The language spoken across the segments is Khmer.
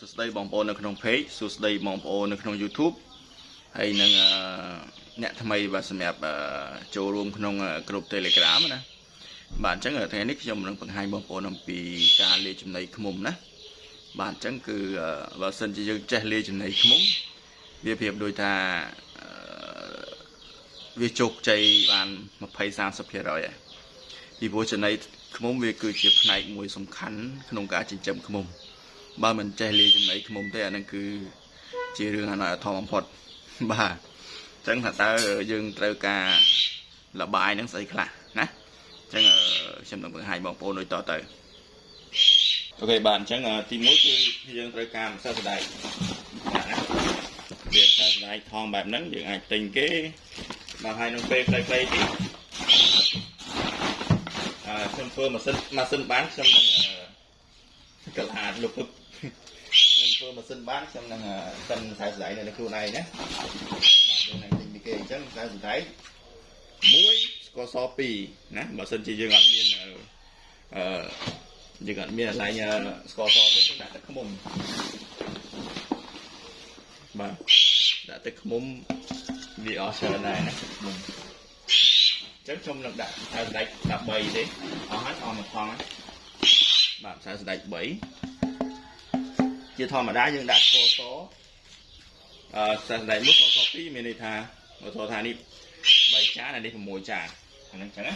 សួស្តីបងប្អូននៅក្នុង page សួស្តីបងប្អូននៅក្នុង YouTube ហើយនឹងអឺអ្នកថ្មីបាទសម្រាប់អឺចូលរួមក្នុងក្រុម Telegram ណាបាទអញ្ចឹងថ្ងៃនេះខ្ញុំនឹងបង្ហាញបងប្អូនអំពីការលាយចំណីឃ្មុំណាបាទអញ្ចឹងគឺអឺបើសិនជាយើងចេះលាយចំណីឃ្មុំវាប្រៀបដូចថាអឺវាជោគជ័យបាន20 30%ហើយពីព្រោះចំណីឃ្មុំវាគឺជាផ្នែកមួយសំខាន់ក្នុងការចិញ្ចឹមឃ្មុំ បើមិនចេះលាយចំណីឃ្មុំទេអានឹងគឺជារឿងអនាធមបំផុតបាទអញ្ចឹងថាតើយើងត្រូវការលបាយនឹងស្អីខ្លះណាអញ្ចឹងខ្ញុំនឹងបង្ហាញបងប្អូនដូចតទៅអូខេបាទអញ្ចឹងទី1គឺយើងត្រូវការម្សៅសណ្ដែកបាទណាវាម្សៅសណ្ដែកថងបែបហ្នឹងយើងអាចទិញគេមកឲ្យនឹងពេលខ្លីៗទៀតអឺខ្ញុំធ្វើម៉ាស៊ីនម៉ាស៊ីនបានខ្ញុំនឹងកលាតលុបខ្ញុំ ធ្វើម៉ាស៊ីនបានខ្ញុំនឹងសិនខ្សែសណ្ដែកនៅខ្លួនឯងណាបាទយើងនឹងទិញពីគេអញ្ចឹងខ្សែសណ្ដែកមួយស្ករស2ណាបើសិនជាយើងអត់មានអឺយើងអត់មានកន្លែងស្ករសទេយើងដាក់ទឹកឃ្មុំបាទដាក់ទឹកឃ្មុំវាអស់ច្រើនដែរណាទឹកឃ្មុំអញ្ចឹងខ្ញុំនឹងដាក់ខ្សែសណ្ដែក13ទេអស់ហើយអស់មួយថងហើយបាទខ្សែសណ្ដែក3 ជាធម្មតាយើងដាក់ស្ករសអឺខ្សែសណ្ដែកមួយស្ករស2មានន័យថាឧទាហរណ៍ថានេះ3ចានអានេះ6ចានអាហ្នឹងចឹងណា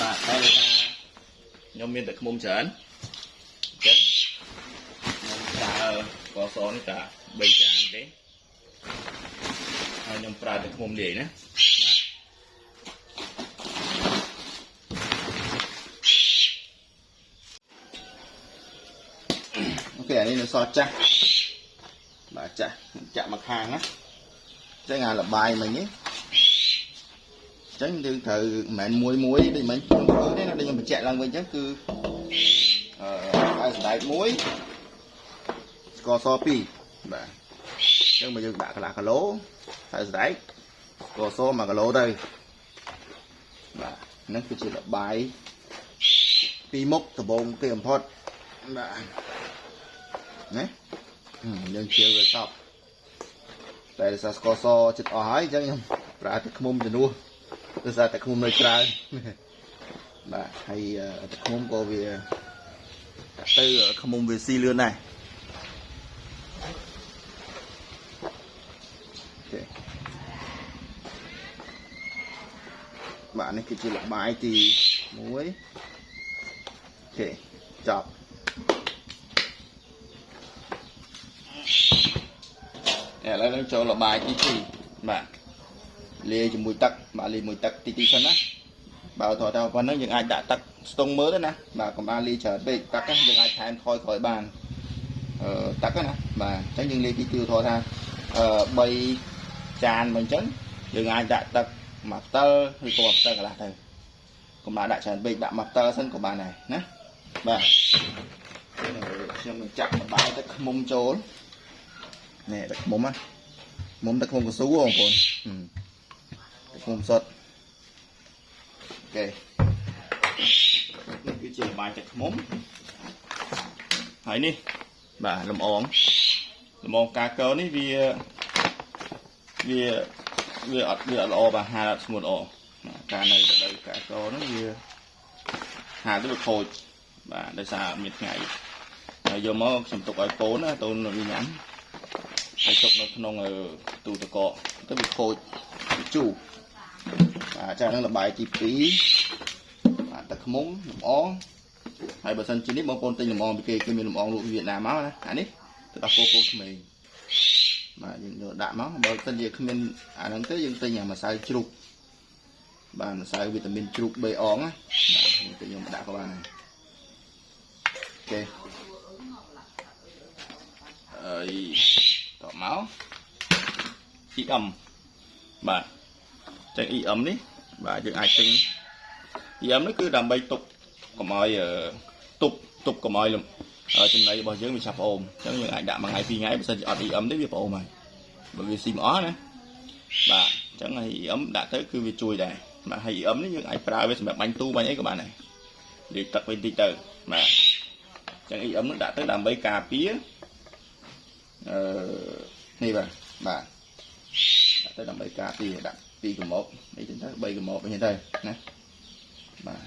បាទតែថាខ្ញុំមានតែខ្មុំច្រើនអញ្ចឹងខ្ញុំប្រើស្ករសនេះតែ3ចានទេហើយខ្ញុំប្រើតែខ្មុំលាយណាអូខេអា នេះនៅសល់ចាស់បាទចាស់ចាក់មកខាងណាអញ្ចឹងអាលបាយមិញនេះអញ្ចឹងយើងត្រូវមិនមែនមួយមួយដូចមិញខ្ញុំធ្វើទេណាដូចខ្ញុំបញ្ជាក់ឡើងវិញអញ្ចឹងគឺអឺឲ្យសណ្ដែកមួយស្ករស2បាទអញ្ចឹងមកយើងដាក់កន្លះគីឡូហើយសណ្ដែកស្ករស1គីឡូទៅបាទហ្នឹងគឺជាលបាយពីរមុខដំបូងគេបំផុតបាទ ណាយើងជឿវាសពតែដោយសារស្ករសចិត្តអស់ហើយអញ្ចឹងខ្ញុំប្រើទឹកឃ្មុំជំនួសដោយសារទឹកឃ្មុំនៅច្រើនបាទហើយទឹកឃ្មុំក៏វាទៅឃ្មុំវាស៊ីលឿនដែរបាទនេះគឺជាលបាយទី1អូខេចប់ ឥឡូវនឹងចូលលបាយទី2បាទលាយជាមួយទឹកបាទលាយមួយទឹកទីទីសិនណាបើថតថាប៉ុណ្ណឹងយើងអាចដាក់ទឹកស្ទង់មើលទៅណាបាទកុំឲ្យលាយច្រើនពេកទឹកហ្នឹងយើងអាចថែមថយក្រោយបានអឺទឹកណាបាទអញ្ចឹងយើងលាយទីទីថតថាអឺ3ចានមកអញ្ចឹងយើងអាចដាក់ទឹកមួយផ្តិលឬក៏មួយផ្តិលកន្លះទៅកុំដាក់ច្រើនពេកដាក់មួយផ្តិលសិនក៏បានដែរណាបាទខ្ញុំនឹងចាក់បបាយទឹកខ្មុំចូល នេះទឹកខ្មុំណាមុំទឹកខ្មុំកស៊ូបងប្អូនទឹកខ្មុំសុទ្ធអូខេនេះគឺជាលបាយទឹកខ្មុំហើយនេះបាទលំអងលំអងកាកោនេះវាវាវាអត់វាអត់ល្អបាទហាលអត់ស្ងួតល្អការនៅទៅដល់កាកោនោះវាហាលទៅវាខូចបាទដោយសារអត់មានថ្ងៃហើយយកមកខ្ញុំទុកឲ្យកូនណាតូនវាញ៉ាំ ហើយទុកនៅក្នុងទូទឹកកកទៅវាខូចវាជូរបាទចាហ្នឹងលបាយទី2បាទទឹកខ្មុំលំអងហើយបើសិនជានេះបងប្អូនទិញលំអងពីគេគេមានលំអងលក់វៀតណាមមកណាអានេះទៅដល់ពូកូនក្មេងបាទយើងយកដាក់មកបើសិនជាគ្មានអាហ្នឹងទៅយើងទិញអាម្សៅជ្រូកបាទម្សៅវីតាមីនជ្រូក3អងណាបាទទៅយើងដាក់ក៏បានដែរ EM បាទចឹង EM នេះបាទយើងអាចទិញ EM នេះគឺដើម្បីទប់កុំឲ្យទប់ទប់កុំឲ្យចំណីរបស់យើងវាឆាប់ផ្អូមអញ្ចឹងយើងអាចដាក់មួយថ្ងៃពីរថ្ងៃបើសិនជាអត់ EM ទេវាផ្អូមហើយបើវាស៊ីមិនអស់ណាបាទអញ្ចឹងហើយ EM ដាក់ទៅគឺវាជួយដែរបាទហើយ EM នេះយើងអាចប្រើវាសម្រាប់បាញ់ទូបាញ់អីក៏បានដែរលាយទឹកវិញតិចទៅបាទអញ្ចឹង EM នឹងដាក់ទៅដើម្បីការពារអឺនេះបាទបាទដាក់ ទៅដើម្បីការពារដាក់2កម្របនេះចឹងទៅ3កម្របអញ្ចឹងទៅណាបាទ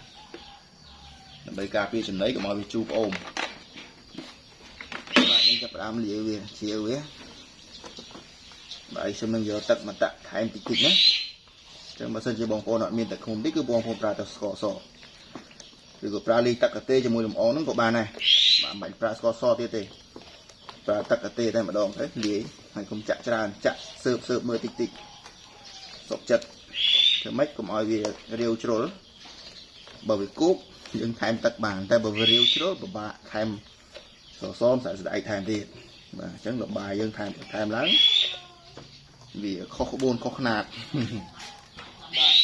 ដើម្បីការពារចំណីកុំឲ្យវាជូរប្អូនបាទនេះចាប់ផ្ដើមលាយវាជាវវាបាទខ្ញុំនឹងយកទឹកមកដាក់ថែមតិចតិចណាចឹងបើសិនជាបងប្អូនអត់មានទឹកឃុំទេគឺបងប្អូនប្រើទឹកស្ករសឬក៏ប្រើលីងទឹកកាទេជាមួយលំអងហ្នឹងក៏បានដែរបាទមិនបាច់ប្រើស្ករសទៀតទេប្រើទឹកកាទេតែម្ដងទៅលាយ ហើយកុំចាក់ច្រើនចាក់សើបសើបមើលតិចតិចសុកចិត្តធ្វើម៉េចកុំឲ្យវារាវជ្រុលបើវាគោកយើងថែមទឹកបានតែបើវារាវជ្រុលពិបាកថែមសសមស្អាតស្ដែកថែមទៀតបាទអញ្ចឹងលបាយយើងថែមថែមឡើងវាខុសក្បួនខុសខ្នាតបាទ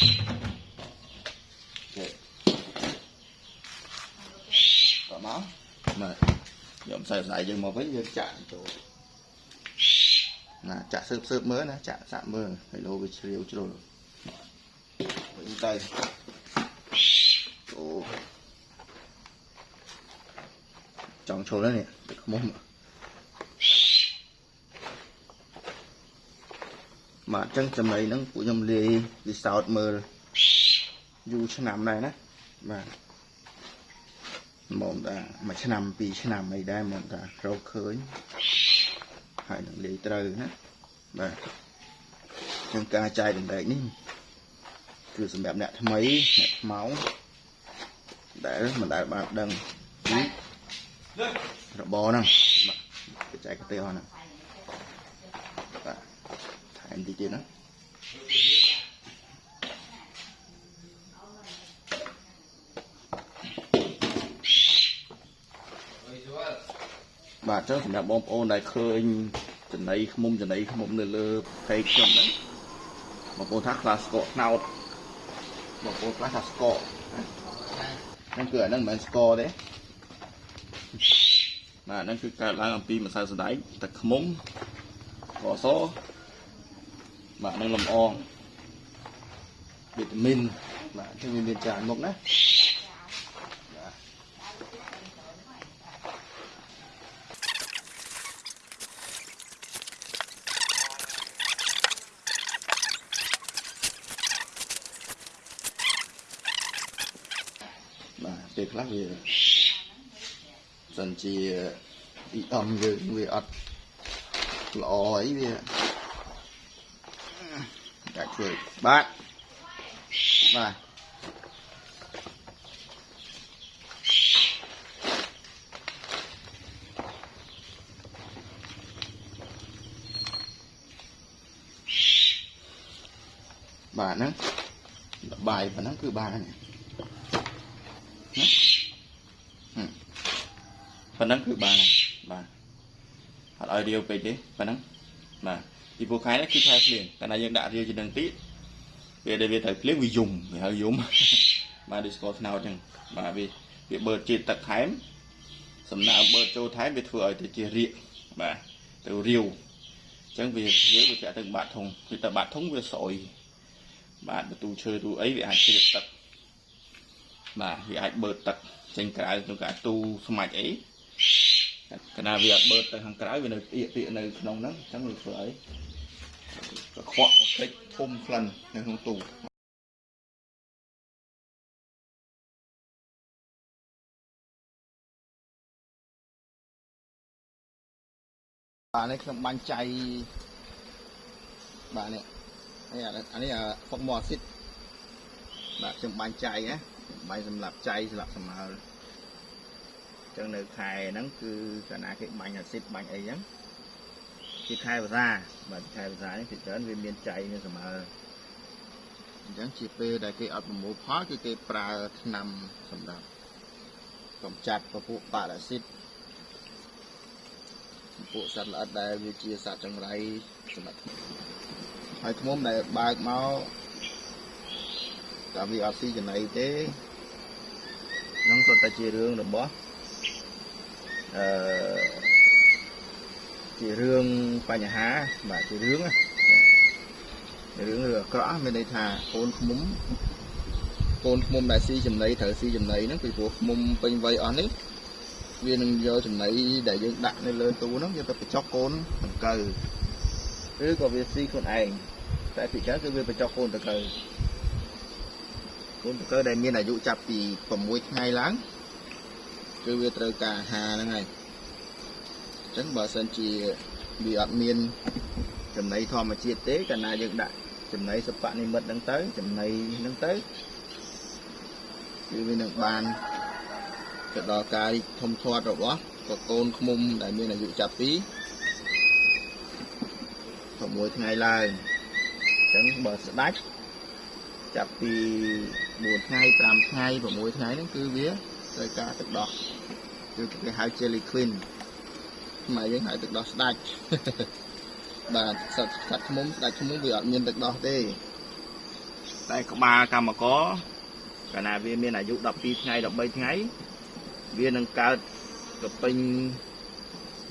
តមកបាទយកម្សៅស្អែកយើងមកវិញយើងចាក់ចូល ណាចាក់សើបសើបមើលណាចាក់សាក់មើលហើយលោវាជ្រាវជ្រុលវិញទៅអូចង់ឈុលហើយនេះទឹកខ្មុំបាទអញ្ចឹងចំណីហ្នឹងពួកខ្ញុំលាយវិសោធមើលយូរឆ្នាំដែរណាបាទមកតាមួយឆ្នាំពីរឆ្នាំអីដែរមកតារកឃើញ ហើយនឹងលាយត្រូវណាបាទអញ្ចឹងការចែកតម្លែកនេះគឺសម្រាប់អ្នកថ្មីអ្នកថ្មោងដែលមិនដែលបានដឹងពីរបរហ្នឹងបាទចែកកាទេអស់ហ្នឹងបាទថែមតិចទៀតណា បាទអញ្ចឹងសម្រាប់បងប្អូនដែលឃើញចំណៃខ្មុំចំណៃខ្មុំនៅលើផេកខ្ញុំហ្នឹងបងប្អូនថាខ្លាស្កកថ្នោតបងប្អូនខ្លះថាស្កកហ្នឹងគឺអាហ្នឹងមិនមែនស្កទេបាទហ្នឹងគឺកើតឡើងអំពីម្សៅសណ្ដែកទឹកខ្មុំកសបាទនឹងលំអងវីតាមីនបាទអញ្ចឹងវាមានច្រើនមុខណា ពេលខ្លះវាសិនជាអ៊ីអំយើងវាអត់ល្អអីវាដាក់ជួយបាទបាទបាទហ្នឹងបាយប៉ុណ្ណឹងគឺបានហើយណា ប៉ុណ្ណឹងគឺបានបាទអត់ឲ្យរាវពេកទេប៉ុណ្ណឹងបាទពីពូខែនេះគឺខែភ្លៀងតែណាយើងដាក់រាវជានឹងទីវាដែលវាត្រូវភ្លៀងវាយំវាហៅយំបាទដូចស្ករត្នោតអញ្ចឹងបាទវាវាបឺតជាតិទឹកថែមសំណើមបឺតចូលថែមវាធ្វើឲ្យទៅជារាកបាទទៅរាវអញ្ចឹងវាវាវាទៅបាតធុងវាទៅបាតធុងវាស្អុយបាទបន្ទូឈើទូអីវាអាចជ្រាបទឹក បាទវាអាចបឺតទឹកចេញក្រៅក្នុងការទូស្មាច់អីកណាវាអត់បឺតទៅខាងក្រៅវានៅអៀកទៀកនៅក្នុងហ្នឹងអញ្ចឹងវាធ្វើអីកខ្វក់កខ្ទេចធំក្លិននៅក្នុងទូបាទនេះខ្ញុំបាញ់ចៃបាទនេះនេះអានេះហ្វុកម៉ូអាស៊ីតបាទខ្ញុំបាញ់ចៃណា បាញ់សម្រាប់ចៃសម្រាប់សម្មើចឹងនៅខែហ្នឹងគឺកាលណាគេបាញ់អាស៊ីតបាញ់អីចឹងជាខែភាសាបាទខែភាសានេះគឺច្រើនវាមានចៃមានសម្មើអញ្ចឹងជាពេលដែលគេអត់ប្រមូលផលគឺគេប្រើថ្នាំសម្រាប់កម្ចាត់ពពួកប៉ារ៉ាស៊ីតពួកសត្វល្អិតដែលវាជាសត្វចង្រៃសម្រាប់ហើយឃ្មុំដែលបើកមក តែវាអត់ស៊ីចំណីទេនឹងសុទ្ធតែជារឿងរបស់អឺជារឿងបញ្ហាបាទជារឿងរឿងរឿងអាក្រក់មានន័យថាកូនឃុំកូនឃុំដែលស៊ីចំណីត្រូវស៊ីចំណីហ្នឹងពីព្រោះឃុំពេញវ័យអស់នេះវានឹងយកចំណីដែលយើងដាក់នៅលើទូហ្នឹងយកទៅបញ្ចុកកូនដង្កូវឬក៏វាស៊ីខ្លួនឯងតែពីច្រើនគឺវាបញ្ចុកកូនដង្កូវ កូនដង្កូវដែលមានអាយុចាប់ពី6ថ្ងៃឡើងគឺវាត្រូវការអាហារហ្នឹងហើយអញ្ចឹងបើសិនជាវាអត់មានចំណីធម្មជាតិទេកាលណាយើងដាក់ចំណីសពនិមិត្តហ្នឹងទៅចំណីហ្នឹងទៅគឺវានឹងបានទៅដល់ការរីកធំធាត់របស់កកូនឃ្មុំដែលមានអាយុចាប់ពី6ថ្ងៃឡើងអញ្ចឹងបើស្ដាច់ ចាប់ពី4ថ្ងៃ5ថ្ងៃ6ថ្ងៃហ្នឹងគឺវាត្រូវការទឹកដោះគឺគេហៅ jelly clean ខ្មែរយើងហៅទឹកដោះស្ដាច់បាទសត្វសត្វឃ្មុំស្ដាច់ឃ្មុំវាអត់មានទឹកដោះទេតែក្បាលកម្មករកាលណាវាមានអាយុ12ថ្ងៃ13ថ្ងៃវានឹងកើតកពេញ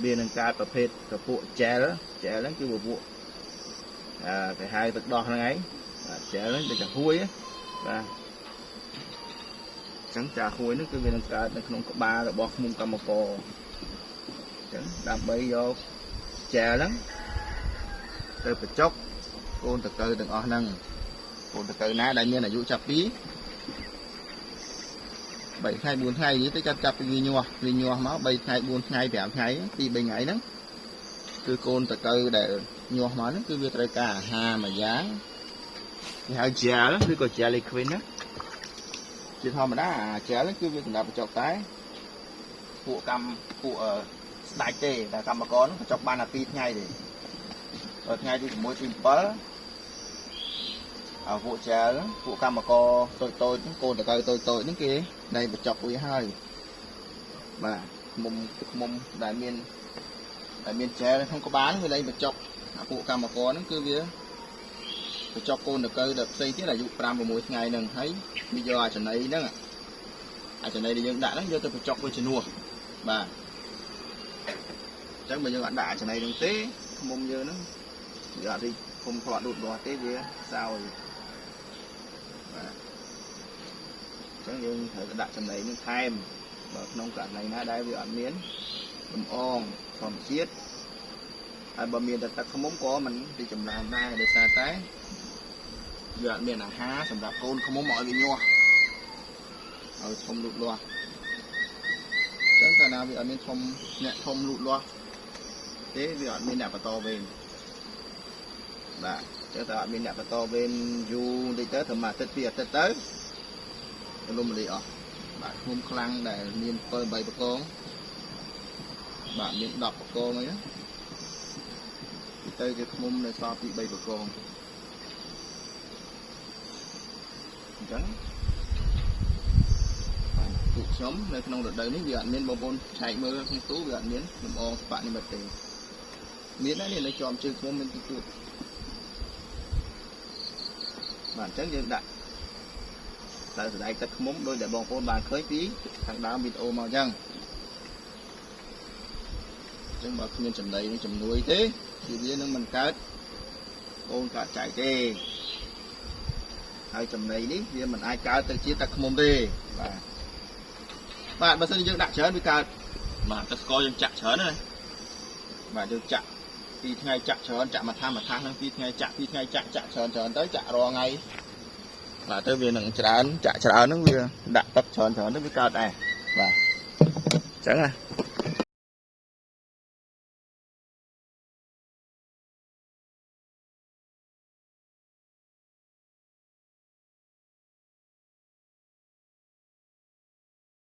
វានឹងកើតប្រភេទកពួក gel gel ហ្នឹងគឺពពួកអឺគេហៅទឹកដោះហ្នឹងឯង បាទ gel ហ្នឹងដូចជាហួយបាទអញ្ចឹងចាហួយហ្នឹងគឺវានឹងកើតនៅក្នុងក្បាលរបស់ឃ្មុំកម្មករអញ្ចឹងដើម្បីយក gel ហ្នឹងទៅបញ្ចុកកូនតកៅទាំងអស់ហ្នឹងកូនតកៅណាដែលមានអាយុចាប់ពី3ថ្ងៃ4ថ្ងៃនេះទៅចាប់ចាប់ពីវាញាស់វាញាស់មក3ថ្ងៃ4ថ្ងៃ5ថ្ងៃពី3ថ្ងៃហ្នឹងគឺកូនតកៅដែលញាស់មកហ្នឹងគឺវាត្រូវការអាហារមួយយ៉ាង គេហៅ gel ឬក៏ jelly queen ណាជាធម្មតាអា gel គឺវាសម្រាប់បញ្ចុកតែពួកកម្មពួកស្ដាច់ទេតែកម្មករហ្នឹងបញ្ចុកបានតែ2ថ្ងៃទេដល់ថ្ងៃទី6ទី7អាពួកចែលពួកកម្មករតូចតូចកូនតកៅតូចតូចហ្នឹងគេដែលបញ្ចប់វាហើយបាទមុំទឹកមុំដែលមានដែលមានចែលក្នុងក្បាលវាលែងបញ្ចប់អាពួកកម្មករហ្នឹងគឺវា បញ្ចប់កូនតកៅដល់ផ្សេងទៀតអាយុ5 6ថ្ងៃហ្នឹងហើយវាយកអាចំណីហ្នឹងអាចំណីដែលយើងដាក់ហ្នឹងយកទៅបញ្ចប់វាជំនួសបាទអញ្ចឹងបើយើងអត់ដាក់អាចំណីហ្នឹងទេមុំយើងហ្នឹងវាអត់រីគុំផ្លាត់លូតលាស់ទេវាសោយបាទអញ្ចឹងយើងត្រូវទៅដាក់ចំណីនឹងថែមបើក្នុងករណីណាដែលវាអត់មានលំអងធម្មជាតិហើយបើមានតែទឹកខ្មុំក៏មិនទីចម្រើនដែរដោយសារតែ វាអត់មានអាហារសម្រាប់កូនខ្មុំឲ្យវាញាស់ឲ្យធំលូតលាស់អញ្ចឹងកាលណាវាអត់មានធំអ្នកធំលូតលាស់ទេវាអត់មានអ្នកបន្តវេនបាទចឹងតែអត់មានអ្នកបន្តវេនយូរបន្តិចទៅត្រឹមអាទិត្យពីរអាទិត្យទៅរលំរលាយអស់បាទឃុំខ្លាំងដែលមាន7 8បកងបាទមាន10បកងអីណាទៅគេឃុំនៅសល់ពី3បកង អញ្ចឹងពួកខ្ញុំនៅក្នុងរដូវនេះវាអត់មានបងប្អូនឆែកមើលក្នុងទូវាអត់មានលំអងស្បាក់នេះមកទេមានដែរនេះនៅជាប់ជើងខ្ញុំមានទីទួតបាទអញ្ចឹងយើងដាក់តែស្ដែកទឹកខ្មុំដោយដែលបងប្អូនបានឃើញពីខាងដើមវីដេអូមកអញ្ចឹងអញ្ចឹងបើគ្មានចំណីនឹងជំនួយទេគឺវានឹងមិនកើតកូនកើតចែកទេ ហើយចំណីនេះវាមិនអាចកើតទៅជាទឹកខ្មុំទេបាទបាទបើសិនជាយើងដាក់ច្រើនវាកើតបាទទឹកស្ករយើងចាក់ច្រើនណាបាទយើងចាក់ពីថ្ងៃចាក់ច្រើនចាក់មួយថាមួយថាហ្នឹងពីថ្ងៃចាក់ពីថ្ងៃចាក់ចាក់ច្រើនច្រើនទៅចាក់រាល់ថ្ងៃបាទទៅវានឹងច្រើនចាក់ច្រើនហ្នឹងវាដាក់ទឹកច្រើនច្រើនទៅវាកើតដែរបាទអញ្ចឹងណា